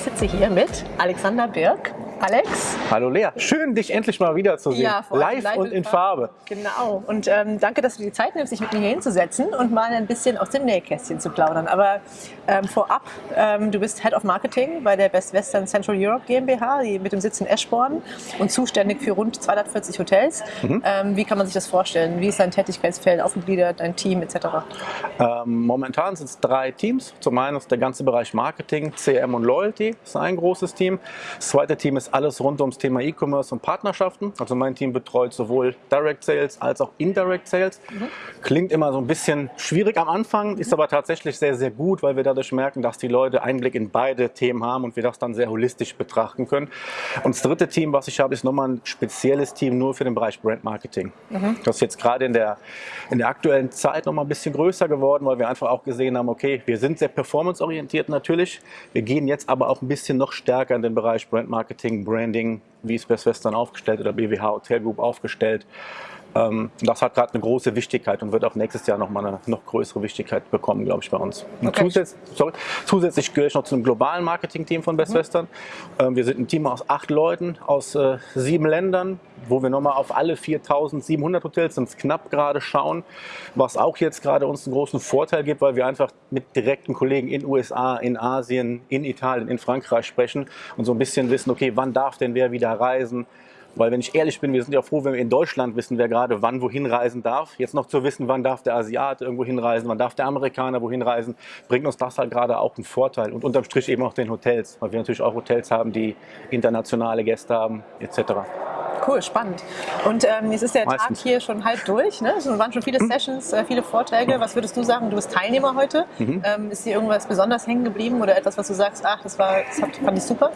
sitze hier mit Alexander Birk. Alex. Hallo Lea, schön dich endlich mal wiederzusehen. Ja, live, live und in Farbe. Genau. Und ähm, danke, dass du die Zeit nimmst, dich mit mir hier hinzusetzen und mal ein bisschen aus dem Nähkästchen zu plaudern. Aber ähm, vorab, ähm, du bist Head of Marketing bei der Best Western Central Europe GmbH, die mit dem Sitz in Eschborn und zuständig für rund 240 Hotels. Mhm. Ähm, wie kann man sich das vorstellen? Wie ist dein Tätigkeitsfeld aufgegliedert, dein Team etc.? Ähm, momentan sind es drei Teams. Zum einen ist der ganze Bereich Marketing, CM und Loyalty, das ist ein großes Team. Das zweite Team ist alles rund ums Thema E-Commerce und Partnerschaften. Also mein Team betreut sowohl Direct Sales als auch Indirect Sales. Mhm. Klingt immer so ein bisschen schwierig am Anfang, ist aber tatsächlich sehr, sehr gut, weil wir dadurch merken, dass die Leute Einblick in beide Themen haben und wir das dann sehr holistisch betrachten können. Und das dritte Team, was ich habe, ist nochmal ein spezielles Team nur für den Bereich Brand Marketing. Mhm. Das ist jetzt gerade in der, in der aktuellen Zeit nochmal ein bisschen größer geworden, weil wir einfach auch gesehen haben, okay, wir sind sehr performanceorientiert natürlich. Wir gehen jetzt aber auch ein bisschen noch stärker in den Bereich Brand Marketing, Branding, wie ist Best Western aufgestellt oder BWH Hotel Group aufgestellt. Ähm, das hat gerade eine große Wichtigkeit und wird auch nächstes Jahr noch mal eine noch größere Wichtigkeit bekommen, glaube ich, bei uns. Okay. Zusätzlich, sorry, zusätzlich gehöre ich noch zu einem globalen Marketing-Team von Best mhm. Western. Ähm, wir sind ein Team aus acht Leuten aus äh, sieben Ländern, wo wir nochmal auf alle 4.700 Hotels, sind knapp gerade schauen, was auch jetzt gerade uns einen großen Vorteil gibt, weil wir einfach mit direkten Kollegen in USA, in Asien, in Italien, in Frankreich sprechen und so ein bisschen wissen, okay, wann darf denn wer wieder reisen, weil wenn ich ehrlich bin, wir sind ja froh, wenn wir in Deutschland wissen, wer gerade wann wohin reisen darf. Jetzt noch zu wissen, wann darf der Asiat irgendwo hinreisen, wann darf der Amerikaner wohin reisen, bringt uns das halt gerade auch einen Vorteil. Und unterm Strich eben auch den Hotels, weil wir natürlich auch Hotels haben, die internationale Gäste haben etc. Cool, spannend. Und ähm, jetzt ist der Meistens. Tag hier schon halb durch. Ne? Es waren schon viele mhm. Sessions, äh, viele Vorträge. Was würdest du sagen? Du bist Teilnehmer heute. Mhm. Ähm, ist dir irgendwas besonders hängen geblieben oder etwas, was du sagst, ach, das, war, das fand ich super?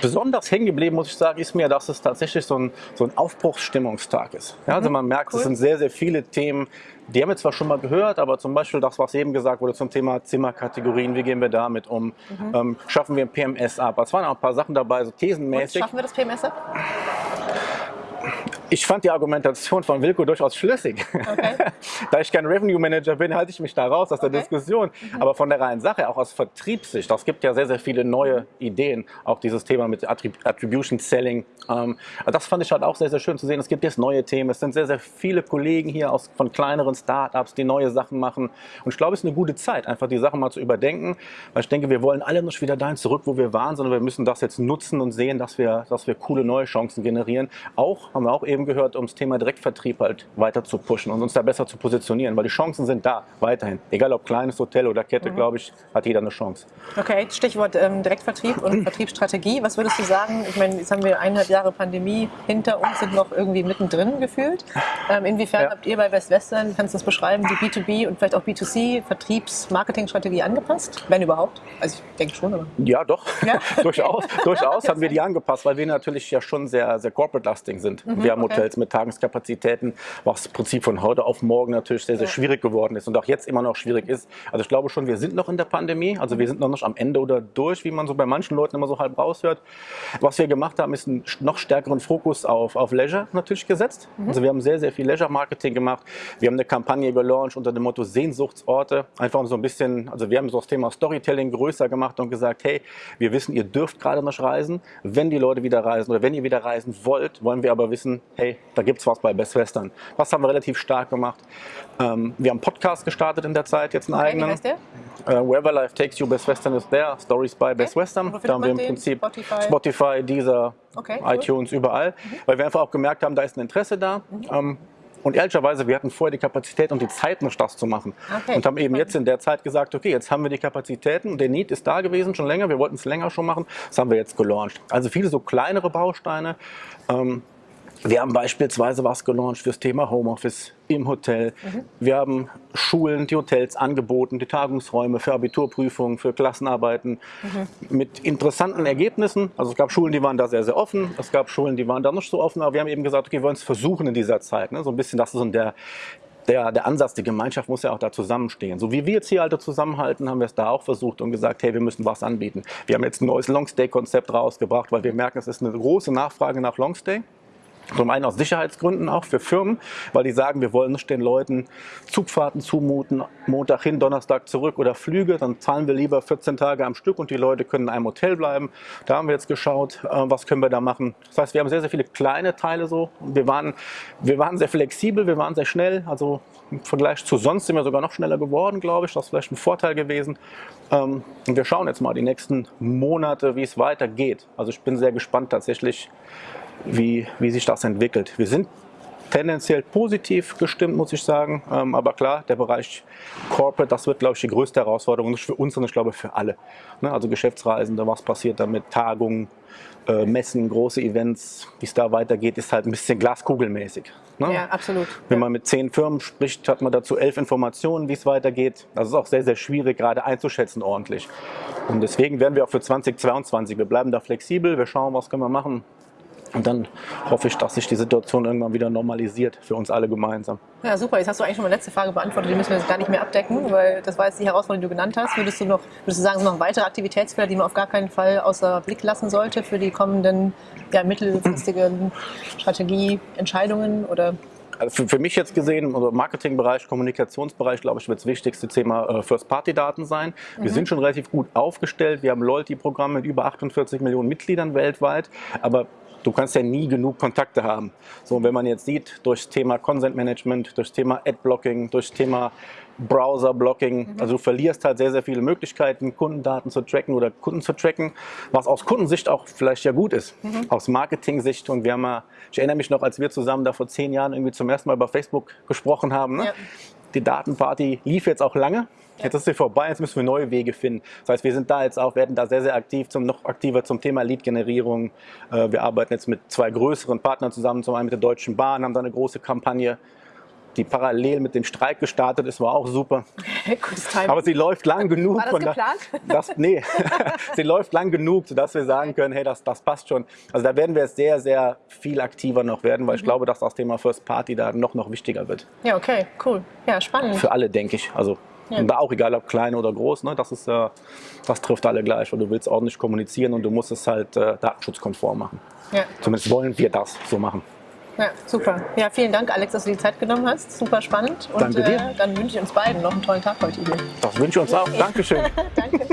Besonders hängen geblieben, muss ich sagen, ist mir, dass es tatsächlich so ein, so ein Aufbruchsstimmungstag ist. Ja, also mhm. man merkt, cool. es sind sehr, sehr viele Themen, die haben wir zwar schon mal gehört, aber zum Beispiel das, was eben gesagt wurde zum Thema Zimmerkategorien, wie gehen wir damit um, mhm. ähm, schaffen wir ein PMS ab. Es waren auch ein paar Sachen dabei, so thesenmäßig. Und schaffen wir das PMS ab? Ich fand die Argumentation von Wilko durchaus schlüssig. Okay. da ich kein Revenue Manager bin, halte ich mich da raus aus der Diskussion. Mhm. Aber von der reinen Sache, auch aus Vertriebssicht, das gibt ja sehr, sehr viele neue Ideen. Auch dieses Thema mit Attribution Selling. Ähm, das fand ich halt auch sehr, sehr schön zu sehen. Es gibt jetzt neue Themen. Es sind sehr, sehr viele Kollegen hier aus, von kleineren Startups, die neue Sachen machen. Und ich glaube, es ist eine gute Zeit, einfach die Sachen mal zu überdenken. Weil ich denke, wir wollen alle nicht wieder dahin zurück, wo wir waren, sondern wir müssen das jetzt nutzen und sehen, dass wir, dass wir coole neue Chancen generieren. Auch, haben wir auch eben eben gehört, um das Thema Direktvertrieb halt weiter zu pushen und uns da besser zu positionieren, weil die Chancen sind da, weiterhin. Egal ob kleines Hotel oder Kette, mhm. glaube ich, hat jeder eine Chance. Okay, Stichwort ähm, Direktvertrieb und Vertriebsstrategie. Was würdest du sagen? Ich meine, jetzt haben wir eineinhalb Jahre Pandemie hinter uns, sind noch irgendwie mittendrin gefühlt. Ähm, inwiefern ja. habt ihr bei Best Western, kannst du das beschreiben, die B2B und vielleicht auch B2C Vertriebs-Marketing-Strategie angepasst? Wenn überhaupt? Also ich denke schon, aber. Ja, doch. Ja? durchaus durchaus haben wir die angepasst, weil wir natürlich ja schon sehr, sehr corporate-lasting sind. Mhm, wir haben Hotels mit Tagungskapazitäten, was im Prinzip von heute auf morgen natürlich sehr, sehr schwierig geworden ist und auch jetzt immer noch schwierig ist. Also ich glaube schon, wir sind noch in der Pandemie, also wir sind noch nicht am Ende oder durch, wie man so bei manchen Leuten immer so halb raushört. Was wir gemacht haben, ist einen noch stärkeren Fokus auf, auf Leisure natürlich gesetzt. Mhm. Also wir haben sehr, sehr viel Leisure-Marketing gemacht. Wir haben eine Kampagne gelauncht unter dem Motto Sehnsuchtsorte. Einfach um so ein bisschen, also wir haben so das Thema Storytelling größer gemacht und gesagt, hey, wir wissen, ihr dürft gerade nicht reisen. Wenn die Leute wieder reisen oder wenn ihr wieder reisen wollt, wollen wir aber wissen, hey, da gibt es was bei Best Western. Was haben wir relativ stark gemacht? Ähm, wir haben einen Podcast gestartet in der Zeit, jetzt einen okay, eigenen. Wie heißt der? Uh, Wherever Life Takes You, Best Western is there. Stories by okay. Best Western. Da haben wir im Prinzip Spotify, Spotify Deezer, okay, iTunes, cool. überall. Mhm. Weil wir einfach auch gemerkt haben, da ist ein Interesse da. Mhm. Ähm, und ehrlicherweise, wir hatten vorher die Kapazität und die Zeit, noch das zu machen. Okay. Und haben eben jetzt in der Zeit gesagt, okay, jetzt haben wir die Kapazitäten und der Need ist da gewesen schon länger. Wir wollten es länger schon machen. Das haben wir jetzt gelauncht. Also viele so kleinere Bausteine. Ähm, wir haben beispielsweise was gelauncht fürs Thema Homeoffice im Hotel. Mhm. Wir haben Schulen, die Hotels angeboten, die Tagungsräume für Abiturprüfungen, für Klassenarbeiten mhm. mit interessanten Ergebnissen. Also es gab Schulen, die waren da sehr, sehr offen. Es gab Schulen, die waren da nicht so offen. Aber wir haben eben gesagt, okay, wir wollen es versuchen in dieser Zeit. Ne? So ein bisschen, das ist so der, der, der Ansatz, die Gemeinschaft muss ja auch da zusammenstehen. So wie wir jetzt hier alle zusammenhalten, haben wir es da auch versucht und gesagt, hey, wir müssen was anbieten. Wir haben jetzt ein neues Longstay-Konzept rausgebracht, weil wir merken, es ist eine große Nachfrage nach Longstay. Zum einen aus Sicherheitsgründen auch für Firmen, weil die sagen, wir wollen nicht den Leuten Zugfahrten zumuten, Montag hin, Donnerstag zurück oder Flüge, dann zahlen wir lieber 14 Tage am Stück und die Leute können in einem Hotel bleiben. Da haben wir jetzt geschaut, äh, was können wir da machen. Das heißt, wir haben sehr, sehr viele kleine Teile so. Wir waren, wir waren sehr flexibel, wir waren sehr schnell, also im Vergleich zu sonst sind wir sogar noch schneller geworden, glaube ich. Das ist vielleicht ein Vorteil gewesen. Ähm, und wir schauen jetzt mal die nächsten Monate, wie es weitergeht. Also ich bin sehr gespannt tatsächlich, wie, wie sich das entwickelt. Wir sind tendenziell positiv gestimmt, muss ich sagen. Ähm, aber klar, der Bereich Corporate, das wird, glaube ich, die größte Herausforderung, nicht für uns, sondern ich glaube für alle. Ne? Also Geschäftsreisende, was passiert damit, Tagungen, äh, Messen, große Events, wie es da weitergeht, ist halt ein bisschen glaskugelmäßig. Ne? Ja, absolut. Wenn man mit zehn Firmen spricht, hat man dazu elf Informationen, wie es weitergeht. Das ist auch sehr, sehr schwierig, gerade einzuschätzen ordentlich. Und deswegen werden wir auch für 2022, wir bleiben da flexibel, wir schauen, was können wir machen. Und dann hoffe ich, dass sich die Situation irgendwann wieder normalisiert für uns alle gemeinsam. Ja, super. Jetzt hast du eigentlich schon meine letzte Frage beantwortet. Die müssen wir jetzt gar nicht mehr abdecken, weil das war jetzt die Herausforderung, die du genannt hast. Würdest du noch, würdest du sagen, es sind noch weitere Aktivitätsfelder, die man auf gar keinen Fall außer Blick lassen sollte für die kommenden ja, mittelfristigen Strategieentscheidungen oder also für, für, mich jetzt gesehen, also Marketingbereich, Kommunikationsbereich, glaube ich, wird das wichtigste Thema äh, First-Party-Daten sein. Mhm. Wir sind schon relativ gut aufgestellt. Wir haben Loyalty-Programme mit über 48 Millionen Mitgliedern weltweit. Aber du kannst ja nie genug Kontakte haben. So, wenn man jetzt sieht, durch Thema Consent Management, durch Thema Ad-Blocking, durch Thema Browser-Blocking, mhm. also du verlierst halt sehr, sehr viele Möglichkeiten, Kundendaten zu tracken oder Kunden zu tracken, was aus Kundensicht auch vielleicht ja gut ist, mhm. aus Marketing-Sicht. Und wir haben mal, ich erinnere mich noch, als wir zusammen da vor zehn Jahren irgendwie zum ersten Mal über Facebook gesprochen haben, ne? ja. Die Datenparty lief jetzt auch lange. Jetzt ist sie vorbei, jetzt müssen wir neue Wege finden. Das heißt, wir sind da jetzt auch, werden da sehr, sehr aktiv, zum, noch aktiver zum Thema Lead-Generierung. Äh, wir arbeiten jetzt mit zwei größeren Partnern zusammen, zum einen mit der Deutschen Bahn, haben da eine große Kampagne, die parallel mit dem Streik gestartet ist, war auch super. Aber sie läuft lang genug. War das geplant? Das, nee, sie läuft lang genug, sodass wir sagen können, hey, das, das passt schon. Also da werden wir sehr, sehr viel aktiver noch werden, weil mhm. ich glaube, dass das Thema First Party da noch, noch wichtiger wird. Ja, okay, cool. Ja, spannend. Für alle, denke ich. Also ja. Und da auch egal, ob klein oder groß, ne, das, ist, äh, das trifft alle gleich. Und du willst ordentlich kommunizieren und du musst es halt äh, datenschutzkonform machen. Ja. Zumindest wollen wir das so machen. Ja, super. Ja, vielen Dank, Alex, dass du die Zeit genommen hast. Super spannend. Und Danke dir. Äh, dann wünsche ich uns beiden noch einen tollen Tag heute hier. Das wünsche ich uns auch. Dankeschön. Danke.